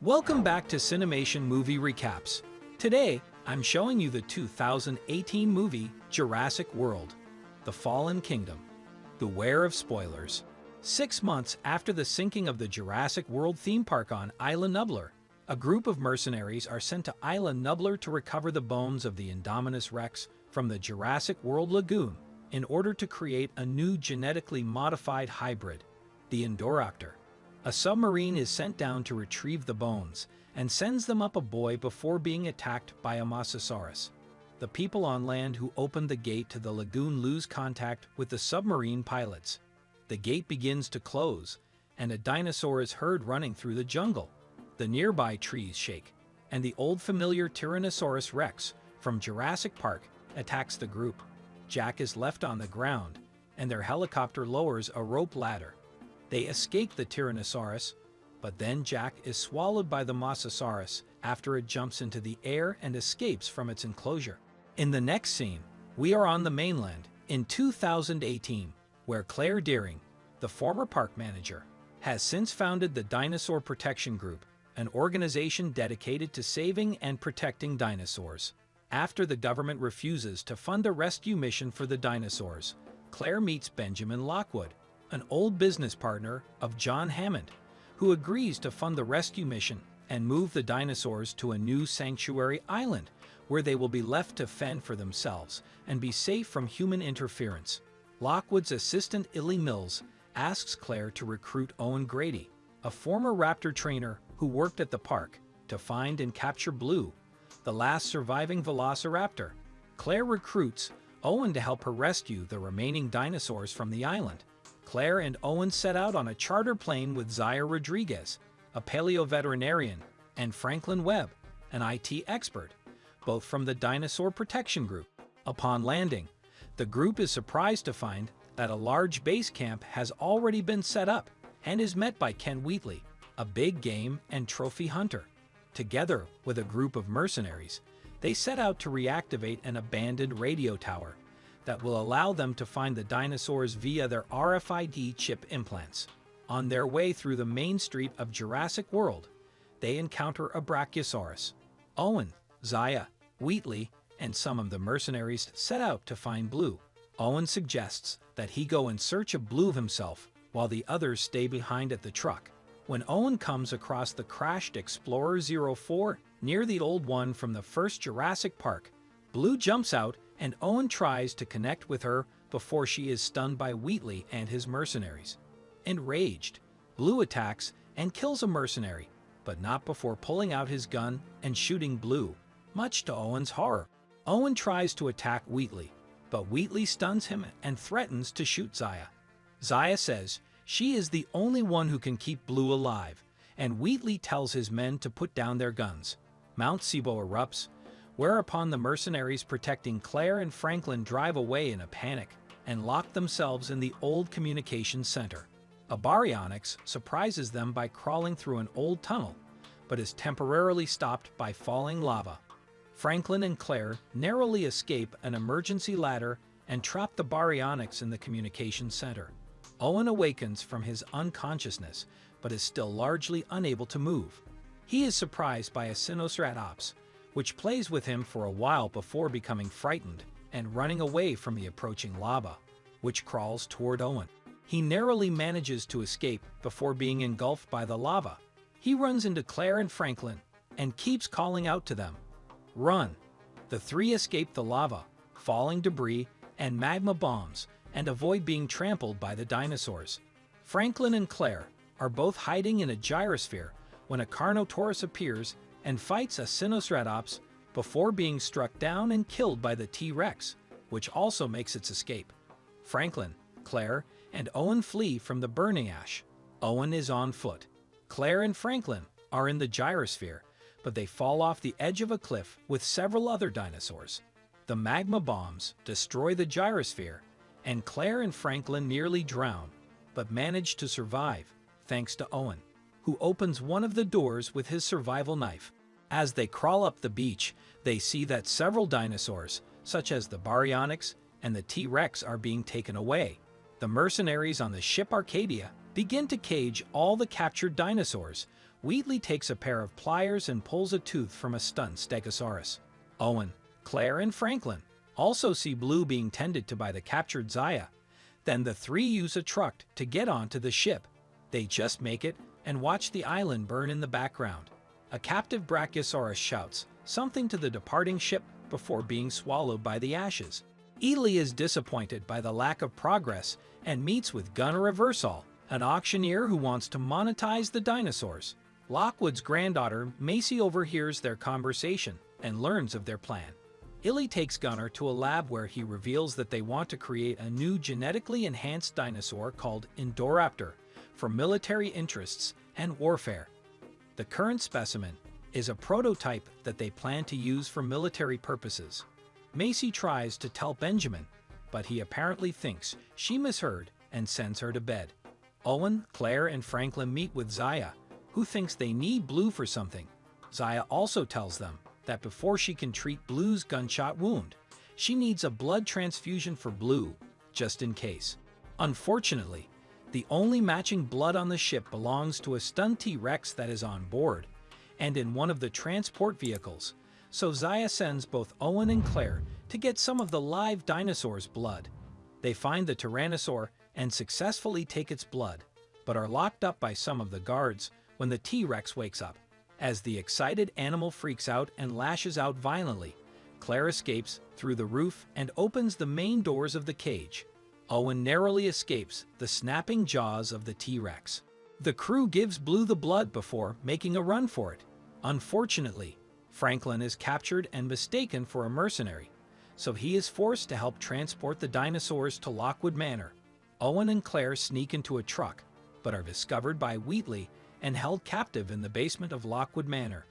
Welcome back to Cinemation Movie Recaps. Today, I'm showing you the 2018 movie Jurassic World The Fallen Kingdom. Beware of spoilers. Six months after the sinking of the Jurassic World theme park on Isla Nublar, a group of mercenaries are sent to Isla Nublar to recover the bones of the Indominus Rex from the Jurassic World Lagoon in order to create a new genetically modified hybrid, the Indoraptor. A submarine is sent down to retrieve the bones and sends them up a buoy before being attacked by a Mosasaurus. The people on land who opened the gate to the lagoon lose contact with the submarine pilots. The gate begins to close, and a dinosaur is heard running through the jungle. The nearby trees shake, and the old familiar Tyrannosaurus rex from Jurassic Park attacks the group. Jack is left on the ground, and their helicopter lowers a rope ladder. They escape the Tyrannosaurus, but then Jack is swallowed by the Mosasaurus after it jumps into the air and escapes from its enclosure. In the next scene, we are on the mainland in 2018, where Claire Dearing, the former park manager, has since founded the Dinosaur Protection Group, an organization dedicated to saving and protecting dinosaurs. After the government refuses to fund a rescue mission for the dinosaurs, Claire meets Benjamin Lockwood, an old business partner of John Hammond, who agrees to fund the rescue mission and move the dinosaurs to a new sanctuary island where they will be left to fend for themselves and be safe from human interference. Lockwood's assistant Eli Mills asks Claire to recruit Owen Grady, a former raptor trainer who worked at the park, to find and capture Blue, the last surviving velociraptor. Claire recruits Owen to help her rescue the remaining dinosaurs from the island. Claire and Owen set out on a charter plane with Zaya Rodriguez, a paleo-veterinarian, and Franklin Webb, an IT expert, both from the Dinosaur Protection Group. Upon landing, the group is surprised to find that a large base camp has already been set up and is met by Ken Wheatley, a big game and trophy hunter. Together with a group of mercenaries, they set out to reactivate an abandoned radio tower that will allow them to find the dinosaurs via their RFID chip implants. On their way through the main street of Jurassic World, they encounter a Brachiosaurus. Owen, Zaya, Wheatley, and some of the mercenaries set out to find Blue. Owen suggests that he go in search of Blue himself while the others stay behind at the truck. When Owen comes across the crashed Explorer 04 near the old one from the first Jurassic Park, Blue jumps out and Owen tries to connect with her before she is stunned by Wheatley and his mercenaries. Enraged, Blue attacks and kills a mercenary, but not before pulling out his gun and shooting Blue, much to Owen's horror. Owen tries to attack Wheatley, but Wheatley stuns him and threatens to shoot Zaya. Zaya says she is the only one who can keep Blue alive, and Wheatley tells his men to put down their guns. Mount Sibo erupts, whereupon the mercenaries protecting Claire and Franklin drive away in a panic and lock themselves in the old communications center. A baryonyx surprises them by crawling through an old tunnel, but is temporarily stopped by falling lava. Franklin and Claire narrowly escape an emergency ladder and trap the baryonyx in the communications center. Owen awakens from his unconsciousness, but is still largely unable to move. He is surprised by a Sinoceratops, which plays with him for a while before becoming frightened and running away from the approaching lava, which crawls toward Owen. He narrowly manages to escape before being engulfed by the lava. He runs into Claire and Franklin and keeps calling out to them, Run! The three escape the lava, falling debris, and magma bombs, and avoid being trampled by the dinosaurs. Franklin and Claire are both hiding in a gyrosphere when a Carnotaurus appears and fights a Sinoceratops before being struck down and killed by the T-Rex, which also makes its escape. Franklin, Claire, and Owen flee from the burning ash. Owen is on foot. Claire and Franklin are in the gyrosphere, but they fall off the edge of a cliff with several other dinosaurs. The magma bombs destroy the gyrosphere, and Claire and Franklin nearly drown, but manage to survive thanks to Owen who opens one of the doors with his survival knife. As they crawl up the beach, they see that several dinosaurs, such as the Baryonyx and the T-Rex are being taken away. The mercenaries on the ship Arcadia begin to cage all the captured dinosaurs, Wheatley takes a pair of pliers and pulls a tooth from a stunned Stegosaurus. Owen, Claire, and Franklin also see Blue being tended to by the captured Zaya. Then the three use a truck to get onto the ship. They just make it and watch the island burn in the background. A captive Brachiosaurus shouts something to the departing ship before being swallowed by the ashes. Eli is disappointed by the lack of progress and meets with Gunnar Eversol, an auctioneer who wants to monetize the dinosaurs. Lockwood's granddaughter, Macy, overhears their conversation and learns of their plan. Eli takes Gunnar to a lab where he reveals that they want to create a new genetically enhanced dinosaur called Indoraptor for military interests and warfare. The current specimen is a prototype that they plan to use for military purposes. Macy tries to tell Benjamin, but he apparently thinks she misheard and sends her to bed. Owen, Claire, and Franklin meet with Zaya, who thinks they need Blue for something. Zaya also tells them that before she can treat Blue's gunshot wound, she needs a blood transfusion for Blue, just in case. Unfortunately, the only matching blood on the ship belongs to a stunned T-Rex that is on board, and in one of the transport vehicles, so Zaya sends both Owen and Claire to get some of the live dinosaur's blood. They find the Tyrannosaur and successfully take its blood, but are locked up by some of the guards when the T-Rex wakes up. As the excited animal freaks out and lashes out violently, Claire escapes through the roof and opens the main doors of the cage. Owen narrowly escapes the snapping jaws of the T-Rex. The crew gives Blue the blood before making a run for it. Unfortunately, Franklin is captured and mistaken for a mercenary, so he is forced to help transport the dinosaurs to Lockwood Manor. Owen and Claire sneak into a truck, but are discovered by Wheatley and held captive in the basement of Lockwood Manor.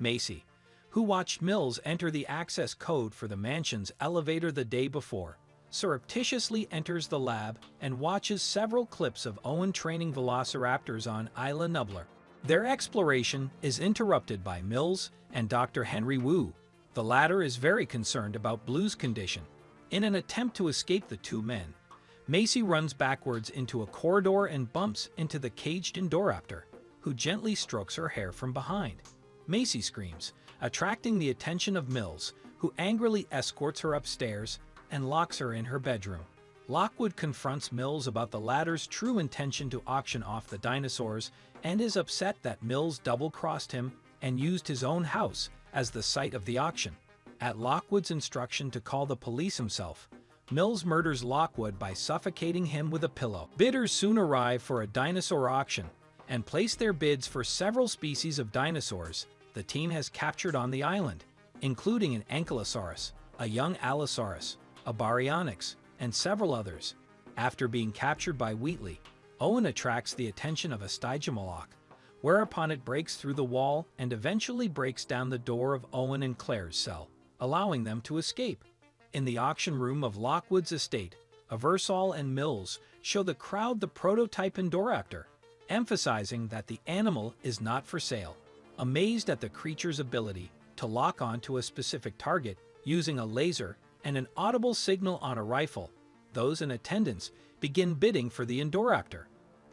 Macy, who watched Mills enter the access code for the mansion's elevator the day before, surreptitiously enters the lab and watches several clips of Owen training velociraptors on Isla Nublar. Their exploration is interrupted by Mills and Dr. Henry Wu. The latter is very concerned about Blue's condition. In an attempt to escape the two men, Macy runs backwards into a corridor and bumps into the caged Indoraptor, who gently strokes her hair from behind. Macy screams, attracting the attention of Mills, who angrily escorts her upstairs and locks her in her bedroom. Lockwood confronts Mills about the latter's true intention to auction off the dinosaurs and is upset that Mills double-crossed him and used his own house as the site of the auction. At Lockwood's instruction to call the police himself, Mills murders Lockwood by suffocating him with a pillow. Bidders soon arrive for a dinosaur auction and place their bids for several species of dinosaurs the team has captured on the island, including an Ankylosaurus, a young Allosaurus, a Baryonyx, and several others. After being captured by Wheatley, Owen attracts the attention of a Stygimoloch, whereupon it breaks through the wall and eventually breaks down the door of Owen and Claire's cell, allowing them to escape. In the auction room of Lockwood's estate, Eversol and Mills show the crowd the prototype Indoraptor, emphasizing that the animal is not for sale. Amazed at the creature's ability to lock onto a specific target using a laser and an audible signal on a rifle, those in attendance begin bidding for the Indoraptor.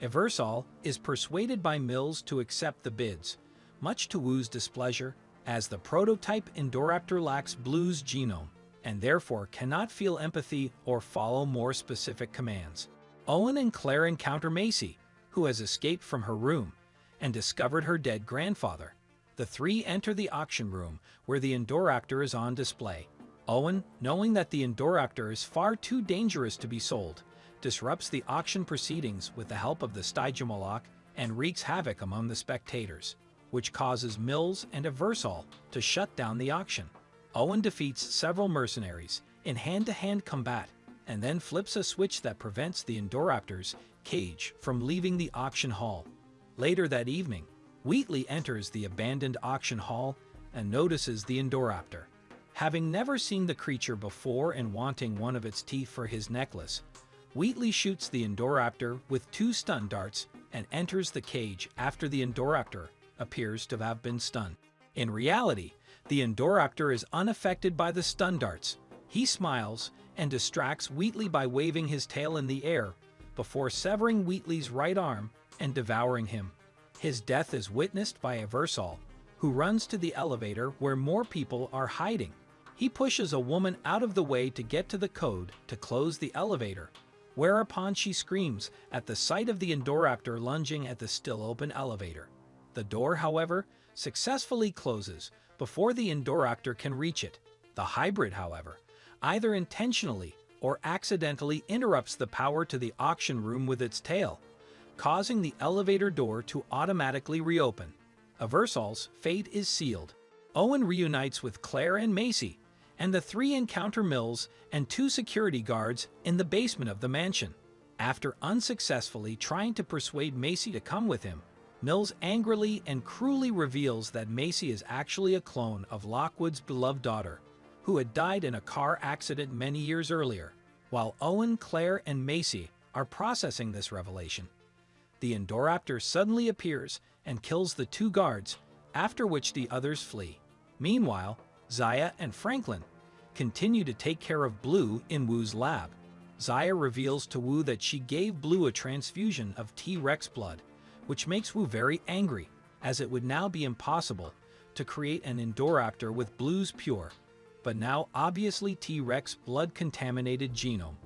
Eversol is persuaded by Mills to accept the bids, much to Wu's displeasure, as the prototype Indoraptor lacks Blue's genome, and therefore cannot feel empathy or follow more specific commands. Owen and Claire encounter Macy, who has escaped from her room, and discovered her dead grandfather. The three enter the auction room, where the Indoraptor is on display. Owen, knowing that the Indoraptor is far too dangerous to be sold, disrupts the auction proceedings with the help of the Stygimoloch and wreaks havoc among the spectators, which causes Mills and Eversol to shut down the auction. Owen defeats several mercenaries in hand-to-hand -hand combat and then flips a switch that prevents the Indoraptor's cage from leaving the auction hall. Later that evening, Wheatley enters the abandoned auction hall and notices the Indoraptor. Having never seen the creature before and wanting one of its teeth for his necklace, Wheatley shoots the Indoraptor with two stun darts and enters the cage after the Indoraptor appears to have been stunned. In reality, the Indoraptor is unaffected by the stun darts. He smiles and distracts Wheatley by waving his tail in the air before severing Wheatley's right arm and devouring him. His death is witnessed by Eversol, who runs to the elevator where more people are hiding. He pushes a woman out of the way to get to the code to close the elevator, whereupon she screams at the sight of the Indoraptor lunging at the still open elevator. The door, however, successfully closes before the Indoraptor can reach it. The hybrid, however, either intentionally or accidentally interrupts the power to the auction room with its tail, causing the elevator door to automatically reopen. Eversol's fate is sealed. Owen reunites with Claire and Macy, and the three encounter Mills and two security guards in the basement of the mansion. After unsuccessfully trying to persuade Macy to come with him, Mills angrily and cruelly reveals that Macy is actually a clone of Lockwood's beloved daughter, who had died in a car accident many years earlier. While Owen, Claire, and Macy are processing this revelation, the Indoraptor suddenly appears and kills the two guards, after which the others flee. Meanwhile, Zaya and Franklin continue to take care of Blue in Wu's lab. Zaya reveals to Wu that she gave Blue a transfusion of T-Rex blood, which makes Wu very angry, as it would now be impossible to create an Indoraptor with Blue's pure, but now obviously T-Rex blood-contaminated genome.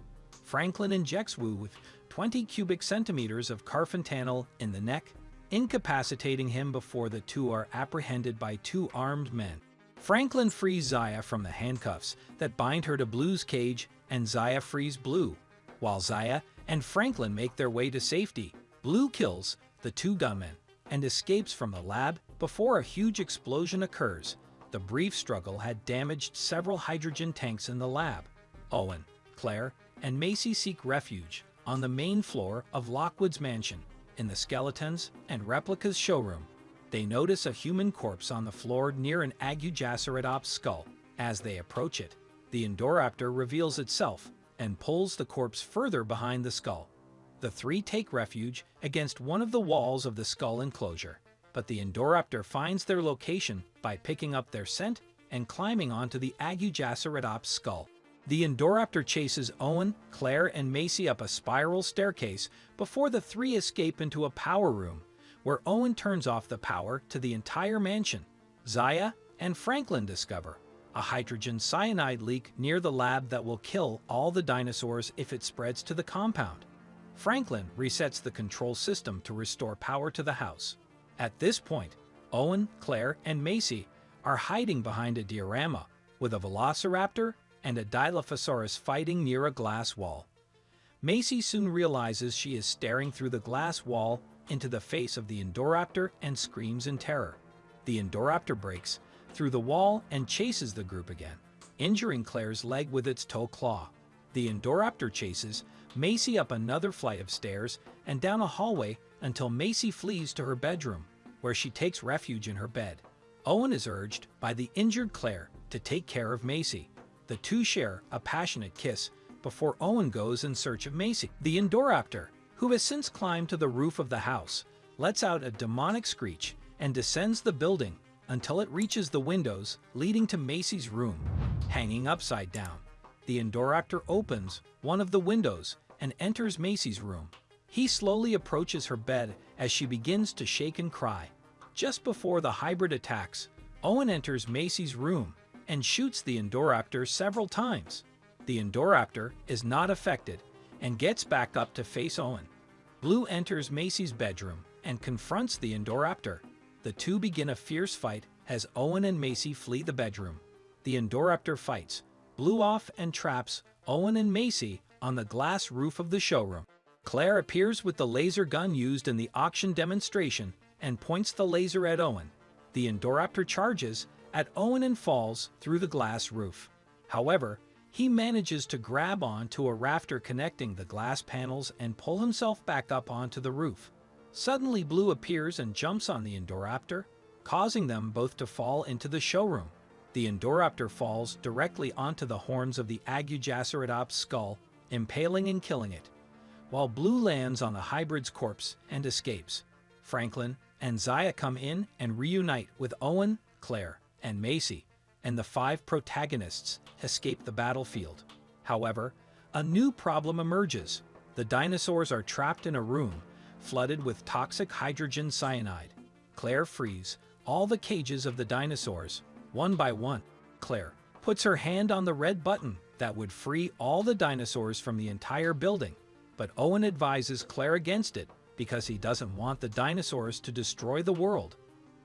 Franklin injects Wu with 20 cubic centimeters of carfentanil in the neck, incapacitating him before the two are apprehended by two armed men. Franklin frees Zaya from the handcuffs that bind her to Blue's cage and Zaya frees Blue. While Zaya and Franklin make their way to safety, Blue kills the two gunmen and escapes from the lab before a huge explosion occurs. The brief struggle had damaged several hydrogen tanks in the lab. Owen, Claire, and Macy seek refuge on the main floor of Lockwood's mansion in the Skeletons and Replicas showroom they notice a human corpse on the floor near an Agujaceratops skull. As they approach it, the Indoraptor reveals itself and pulls the corpse further behind the skull. The three take refuge against one of the walls of the skull enclosure, but the Indoraptor finds their location by picking up their scent and climbing onto the Agujaceratops skull. The Indoraptor chases Owen, Claire, and Macy up a spiral staircase before the three escape into a power room where Owen turns off the power to the entire mansion. Zaya and Franklin discover a hydrogen cyanide leak near the lab that will kill all the dinosaurs if it spreads to the compound. Franklin resets the control system to restore power to the house. At this point, Owen, Claire, and Macy are hiding behind a diorama with a velociraptor and a Dilophosaurus fighting near a glass wall. Macy soon realizes she is staring through the glass wall into the face of the Indoraptor and screams in terror. The Indoraptor breaks through the wall and chases the group again, injuring Claire's leg with its toe claw. The Indoraptor chases Macy up another flight of stairs and down a hallway until Macy flees to her bedroom, where she takes refuge in her bed. Owen is urged by the injured Claire to take care of Macy. The two share a passionate kiss before Owen goes in search of Macy. The Indoraptor who has since climbed to the roof of the house, lets out a demonic screech and descends the building until it reaches the windows leading to Macy's room, hanging upside down. The Indoraptor opens one of the windows and enters Macy's room. He slowly approaches her bed as she begins to shake and cry. Just before the hybrid attacks, Owen enters Macy's room and shoots the Indoraptor several times. The Indoraptor is not affected and gets back up to face Owen. Blue enters Macy's bedroom and confronts the Indoraptor. The two begin a fierce fight as Owen and Macy flee the bedroom. The Indoraptor fights, Blue off and traps Owen and Macy on the glass roof of the showroom. Claire appears with the laser gun used in the auction demonstration and points the laser at Owen. The Indoraptor charges at Owen and falls through the glass roof. However, he manages to grab onto a rafter connecting the glass panels and pull himself back up onto the roof. Suddenly Blue appears and jumps on the Indoraptor, causing them both to fall into the showroom. The Indoraptor falls directly onto the horns of the Agujaceratops skull, impaling and killing it, while Blue lands on the hybrid's corpse and escapes. Franklin and Zaya come in and reunite with Owen, Claire, and Macy, and the five protagonists escape the battlefield. However, a new problem emerges. The dinosaurs are trapped in a room flooded with toxic hydrogen cyanide. Claire frees all the cages of the dinosaurs, one by one. Claire puts her hand on the red button that would free all the dinosaurs from the entire building, but Owen advises Claire against it because he doesn't want the dinosaurs to destroy the world.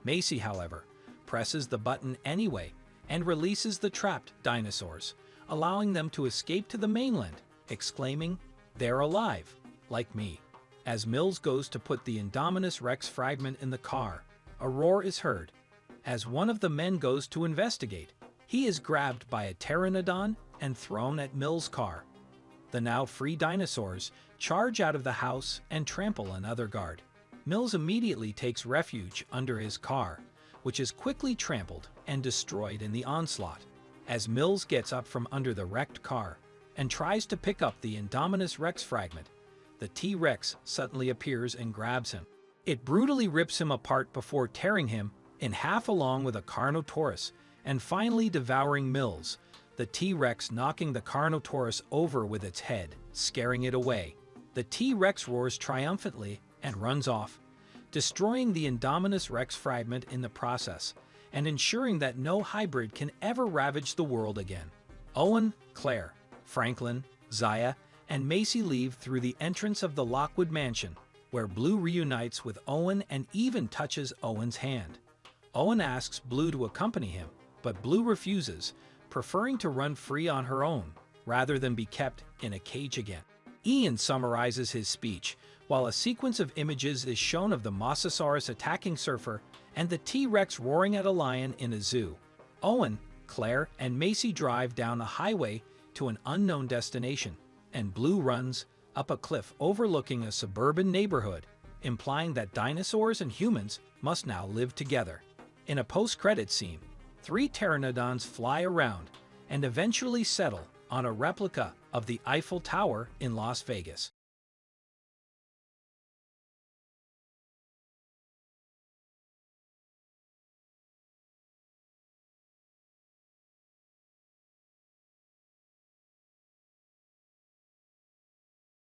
Macy, however, presses the button anyway and releases the trapped dinosaurs, allowing them to escape to the mainland, exclaiming, They're alive, like me. As Mills goes to put the Indominus Rex fragment in the car, a roar is heard. As one of the men goes to investigate, he is grabbed by a pteranodon and thrown at Mills' car. The now free dinosaurs charge out of the house and trample another guard. Mills immediately takes refuge under his car, which is quickly trampled and destroyed in the onslaught. As Mills gets up from under the wrecked car and tries to pick up the Indominus Rex fragment, the T-Rex suddenly appears and grabs him. It brutally rips him apart before tearing him in half along with a Carnotaurus and finally devouring Mills, the T-Rex knocking the Carnotaurus over with its head, scaring it away. The T-Rex roars triumphantly and runs off, destroying the Indominus Rex fragment in the process and ensuring that no hybrid can ever ravage the world again. Owen, Claire, Franklin, Zaya, and Macy leave through the entrance of the Lockwood Mansion, where Blue reunites with Owen and even touches Owen's hand. Owen asks Blue to accompany him, but Blue refuses, preferring to run free on her own rather than be kept in a cage again. Ian summarizes his speech, while a sequence of images is shown of the Mosasaurus attacking Surfer and the T-Rex roaring at a lion in a zoo. Owen, Claire, and Macy drive down a highway to an unknown destination, and Blue runs up a cliff overlooking a suburban neighborhood, implying that dinosaurs and humans must now live together. In a post-credit scene, three pteranodons fly around and eventually settle on a replica of the Eiffel Tower in Las Vegas.